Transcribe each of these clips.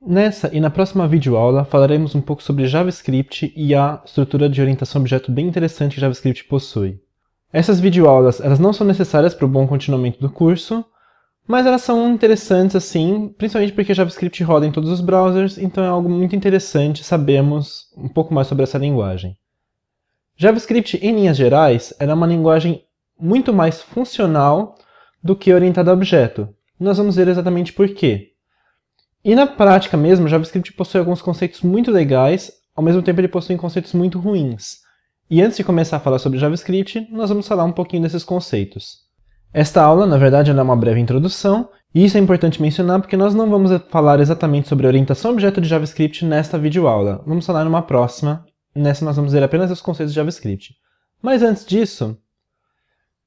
Nessa e na próxima videoaula falaremos um pouco sobre JavaScript e a estrutura de orientação a objeto bem interessante que JavaScript possui. Essas videoaulas elas não são necessárias para o bom continuamento do curso, mas elas são interessantes assim, principalmente porque JavaScript roda em todos os browsers, então é algo muito interessante sabermos um pouco mais sobre essa linguagem. JavaScript, em linhas gerais, era uma linguagem muito mais funcional do que orientada a objeto. Nós vamos ver exatamente por quê. E na prática mesmo, JavaScript possui alguns conceitos muito legais, ao mesmo tempo ele possui conceitos muito ruins. E antes de começar a falar sobre JavaScript, nós vamos falar um pouquinho desses conceitos. Esta aula, na verdade, é uma breve introdução, e isso é importante mencionar porque nós não vamos falar exatamente sobre orientação objeto de JavaScript nesta videoaula. Vamos falar numa próxima, nessa nós vamos ver apenas os conceitos de JavaScript. Mas antes disso,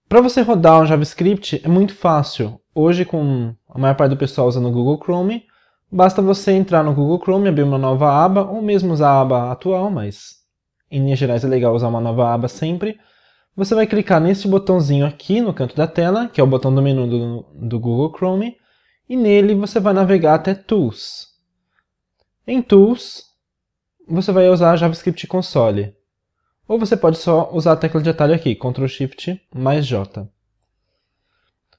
para você rodar um JavaScript é muito fácil. Hoje, com a maior parte do pessoal usando o Google Chrome, Basta você entrar no Google Chrome, abrir uma nova aba, ou mesmo usar a aba atual, mas em linhas gerais é legal usar uma nova aba sempre. Você vai clicar nesse botãozinho aqui no canto da tela, que é o botão do menu do, do Google Chrome, e nele você vai navegar até Tools. Em Tools, você vai usar JavaScript Console. Ou você pode só usar a tecla de atalho aqui, Ctrl Shift mais J.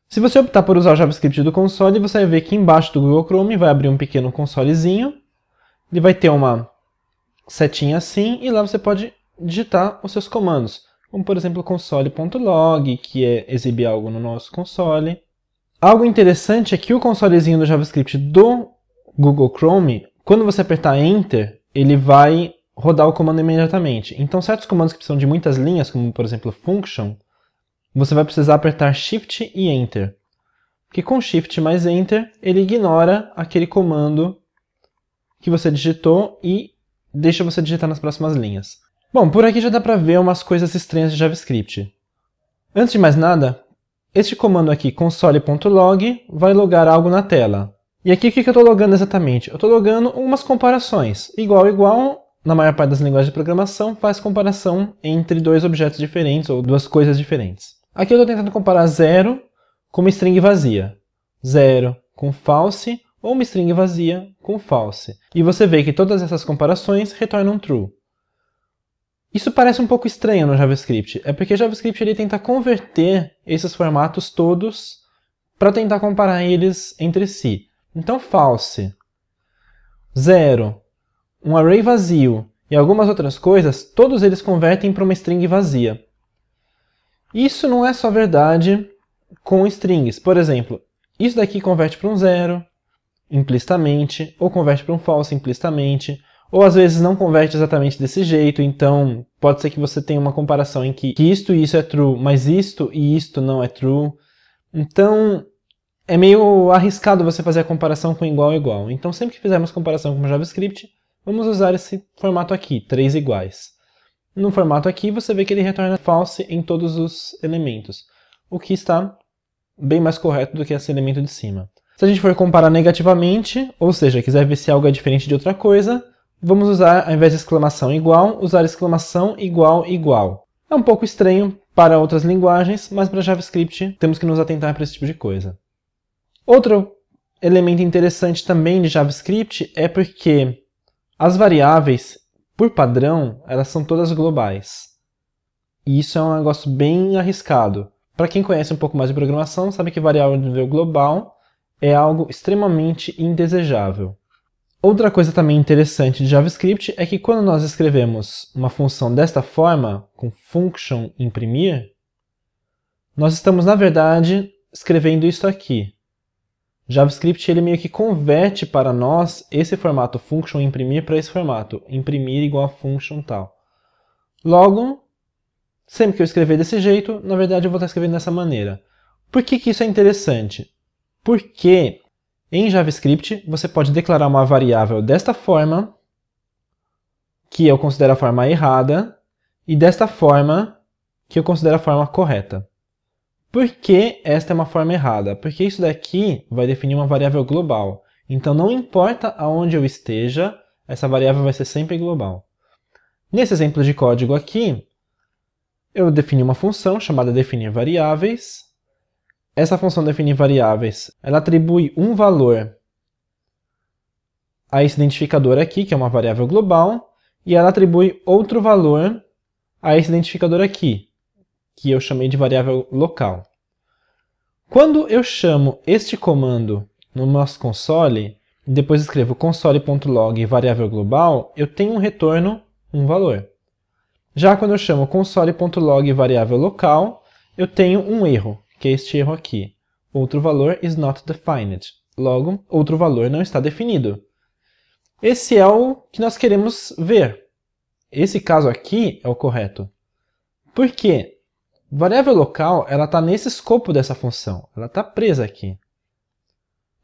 Se você optar por usar o JavaScript do console, você vai ver que embaixo do Google Chrome vai abrir um pequeno consolezinho. Ele vai ter uma setinha assim, e lá você pode digitar os seus comandos. Como, por exemplo, console.log, que é exibir algo no nosso console. Algo interessante é que o consolezinho do JavaScript do Google Chrome, quando você apertar Enter, ele vai rodar o comando imediatamente. Então, certos comandos que precisam de muitas linhas, como, por exemplo, function, você vai precisar apertar Shift e Enter. Porque com Shift mais Enter, ele ignora aquele comando que você digitou e deixa você digitar nas próximas linhas. Bom, por aqui já dá para ver umas coisas estranhas de JavaScript. Antes de mais nada, este comando aqui, console.log, vai logar algo na tela. E aqui o que eu estou logando exatamente? Eu estou logando umas comparações. Igual, igual, na maior parte das linguagens de programação, faz comparação entre dois objetos diferentes ou duas coisas diferentes. Aqui eu estou tentando comparar zero com uma string vazia. Zero com false ou uma string vazia com false. E você vê que todas essas comparações retornam true. Isso parece um pouco estranho no JavaScript. É porque JavaScript ele tenta converter esses formatos todos para tentar comparar eles entre si. Então, false, zero, um array vazio e algumas outras coisas, todos eles convertem para uma string vazia. Isso não é só verdade com strings. Por exemplo, isso daqui converte para um zero implicitamente, ou converte para um false implicitamente, ou às vezes não converte exatamente desse jeito, então pode ser que você tenha uma comparação em que, que isto e isso é true, mas isto e isto não é true. Então é meio arriscado você fazer a comparação com igual igual. Então sempre que fizermos comparação com JavaScript, vamos usar esse formato aqui, três iguais. No formato aqui, você vê que ele retorna false em todos os elementos, o que está bem mais correto do que esse elemento de cima. Se a gente for comparar negativamente, ou seja, quiser ver se algo é diferente de outra coisa, vamos usar, ao invés de exclamação igual, usar exclamação igual igual. É um pouco estranho para outras linguagens, mas para JavaScript temos que nos atentar para esse tipo de coisa. Outro elemento interessante também de JavaScript é porque as variáveis por padrão, elas são todas globais. E isso é um negócio bem arriscado. Para quem conhece um pouco mais de programação, sabe que variável de nível global é algo extremamente indesejável. Outra coisa também interessante de JavaScript é que quando nós escrevemos uma função desta forma, com function imprimir, nós estamos, na verdade, escrevendo isso aqui. JavaScript ele meio que converte para nós esse formato function imprimir para esse formato, imprimir igual a function tal. Logo, sempre que eu escrever desse jeito, na verdade eu vou estar escrevendo dessa maneira. Por que, que isso é interessante? Porque em JavaScript você pode declarar uma variável desta forma, que eu considero a forma errada, e desta forma, que eu considero a forma correta. Por que esta é uma forma errada? Porque isso daqui vai definir uma variável global. Então não importa aonde eu esteja, essa variável vai ser sempre global. Nesse exemplo de código aqui, eu defini uma função chamada definir variáveis. Essa função definir variáveis, ela atribui um valor a esse identificador aqui, que é uma variável global, e ela atribui outro valor a esse identificador aqui, que eu chamei de variável local. Quando eu chamo este comando no nosso console, e depois escrevo console.log variável global, eu tenho um retorno, um valor. Já quando eu chamo console.log variável local, eu tenho um erro, que é este erro aqui. Outro valor is not defined. Logo, outro valor não está definido. Esse é o que nós queremos ver. Esse caso aqui é o correto. Por quê? Variável local está nesse escopo dessa função. Ela está presa aqui.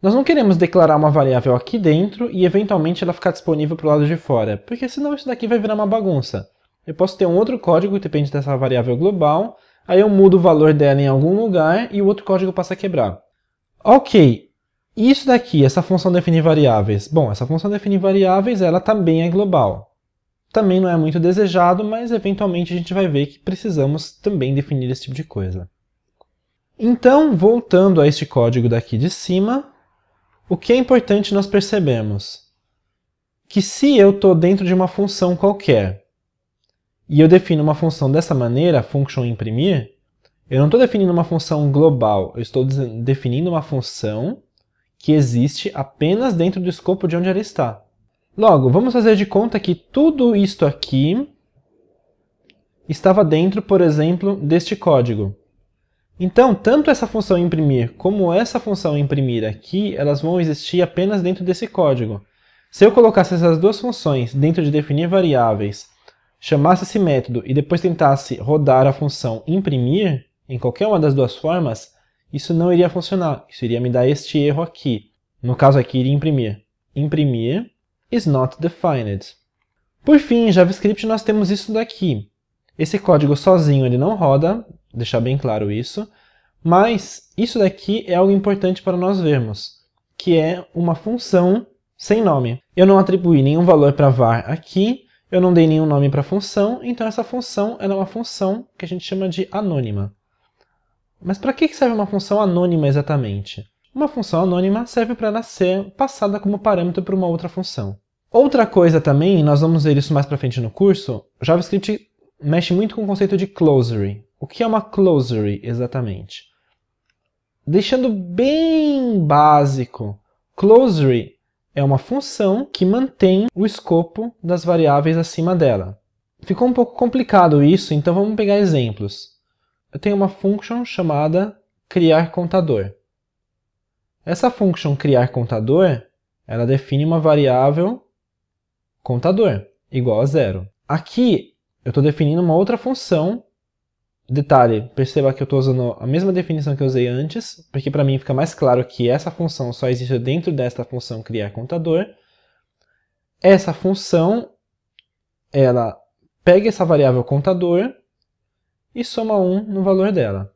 Nós não queremos declarar uma variável aqui dentro e eventualmente ela ficar disponível para o lado de fora, porque senão isso daqui vai virar uma bagunça. Eu posso ter um outro código que depende dessa variável global, aí eu mudo o valor dela em algum lugar e o outro código passa a quebrar. Ok, isso daqui, essa função definir variáveis. Bom, essa função definir variáveis, ela também é global. Também não é muito desejado, mas eventualmente a gente vai ver que precisamos também definir esse tipo de coisa. Então, voltando a este código daqui de cima, o que é importante nós percebemos? Que se eu estou dentro de uma função qualquer, e eu defino uma função dessa maneira, function imprimir, eu não estou definindo uma função global, eu estou definindo uma função que existe apenas dentro do escopo de onde ela está. Logo, vamos fazer de conta que tudo isto aqui estava dentro, por exemplo, deste código. Então, tanto essa função imprimir como essa função imprimir aqui, elas vão existir apenas dentro desse código. Se eu colocasse essas duas funções dentro de definir variáveis, chamasse esse método e depois tentasse rodar a função imprimir, em qualquer uma das duas formas, isso não iria funcionar. Isso iria me dar este erro aqui. No caso aqui, iria imprimir. Imprimir is not defined. Por fim, em JavaScript nós temos isso daqui. Esse código sozinho ele não roda, deixar bem claro isso, mas isso daqui é algo importante para nós vermos, que é uma função sem nome. Eu não atribuí nenhum valor para var aqui, eu não dei nenhum nome para a função, então essa função é uma função que a gente chama de anônima. Mas para que serve uma função anônima exatamente? Uma função anônima serve para ela ser passada como parâmetro para uma outra função. Outra coisa também, nós vamos ver isso mais para frente no curso, JavaScript mexe muito com o conceito de closery. O que é uma closery exatamente? Deixando bem básico, closery é uma função que mantém o escopo das variáveis acima dela. Ficou um pouco complicado isso, então vamos pegar exemplos eu tenho uma function chamada criar contador. Essa function criar contador, ela define uma variável contador, igual a zero. Aqui, eu estou definindo uma outra função. Detalhe, perceba que eu estou usando a mesma definição que eu usei antes, porque para mim fica mais claro que essa função só existe dentro desta função criar contador. Essa função, ela pega essa variável contador e soma 1 no valor dela.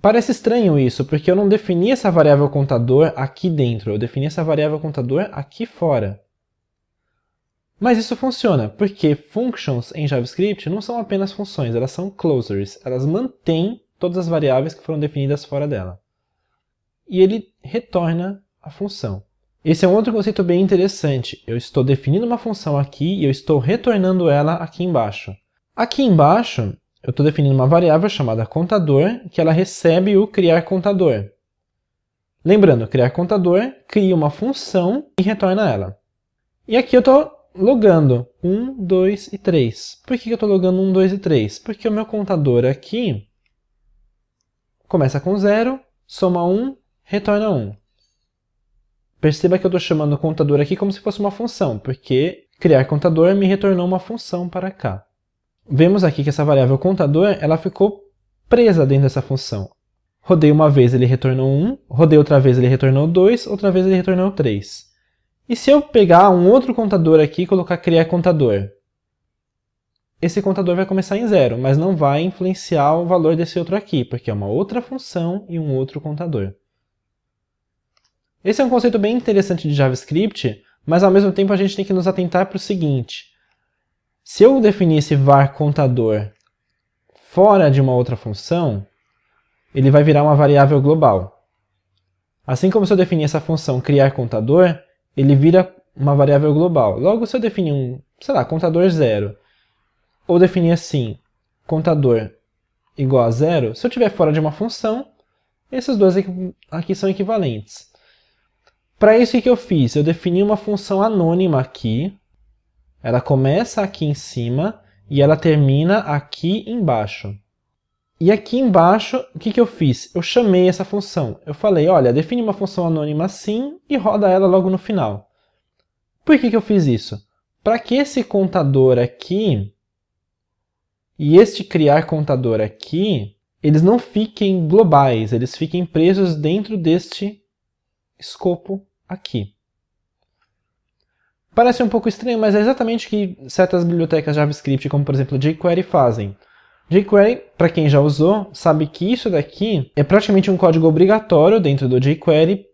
Parece estranho isso, porque eu não defini essa variável contador aqui dentro, eu defini essa variável contador aqui fora. Mas isso funciona, porque functions em JavaScript não são apenas funções, elas são closers, elas mantêm todas as variáveis que foram definidas fora dela. E ele retorna a função. Esse é um outro conceito bem interessante. Eu estou definindo uma função aqui e eu estou retornando ela aqui embaixo. Aqui embaixo, eu estou definindo uma variável chamada contador, que ela recebe o criar contador. Lembrando, criar contador cria uma função e retorna ela. E aqui eu estou logando 1, 2 e 3. Por que eu estou logando 1, 2 e 3? Porque o meu contador aqui começa com 0, soma 1, retorna 1. Perceba que eu estou chamando o contador aqui como se fosse uma função, porque criar contador me retornou uma função para cá vemos aqui que essa variável contador ela ficou presa dentro dessa função. Rodei uma vez, ele retornou 1, rodei outra vez, ele retornou 2, outra vez ele retornou 3. E se eu pegar um outro contador aqui e colocar criar contador? Esse contador vai começar em zero, mas não vai influenciar o valor desse outro aqui, porque é uma outra função e um outro contador. Esse é um conceito bem interessante de JavaScript, mas ao mesmo tempo a gente tem que nos atentar para o seguinte. Se eu definisse var contador fora de uma outra função, ele vai virar uma variável global. Assim como se eu definir essa função criar contador, ele vira uma variável global. Logo, se eu definir um, sei lá, contador zero, ou definir assim, contador igual a zero, se eu estiver fora de uma função, esses dois aqui são equivalentes. Para isso, o que eu fiz? Eu defini uma função anônima aqui, ela começa aqui em cima e ela termina aqui embaixo. E aqui embaixo, o que, que eu fiz? Eu chamei essa função. Eu falei, olha, define uma função anônima assim e roda ela logo no final. Por que, que eu fiz isso? Para que esse contador aqui e este criar contador aqui, eles não fiquem globais, eles fiquem presos dentro deste escopo aqui. Parece um pouco estranho, mas é exatamente o que certas bibliotecas JavaScript, como por exemplo jQuery, fazem. jQuery, para quem já usou, sabe que isso daqui é praticamente um código obrigatório dentro do jQuery,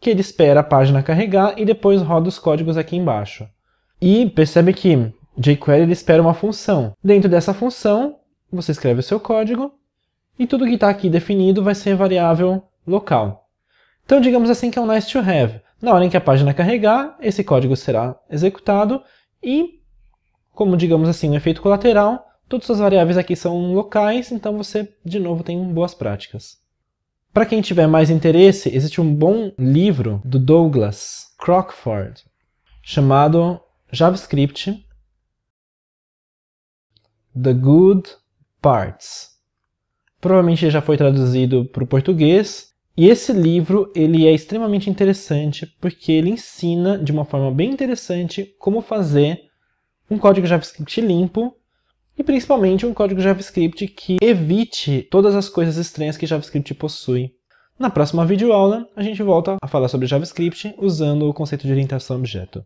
que ele espera a página carregar e depois roda os códigos aqui embaixo. E percebe que jQuery ele espera uma função. Dentro dessa função, você escreve o seu código e tudo que está aqui definido vai ser variável local. Então, digamos assim que é um nice to have. Na hora em que a página carregar, esse código será executado e, como digamos assim, um efeito colateral, todas as variáveis aqui são locais, então você, de novo, tem boas práticas. Para quem tiver mais interesse, existe um bom livro do Douglas Crockford chamado JavaScript The Good Parts. Provavelmente já foi traduzido para o português, e esse livro ele é extremamente interessante porque ele ensina de uma forma bem interessante como fazer um código JavaScript limpo e principalmente um código JavaScript que evite todas as coisas estranhas que JavaScript possui. Na próxima videoaula, a gente volta a falar sobre JavaScript usando o conceito de orientação a objeto.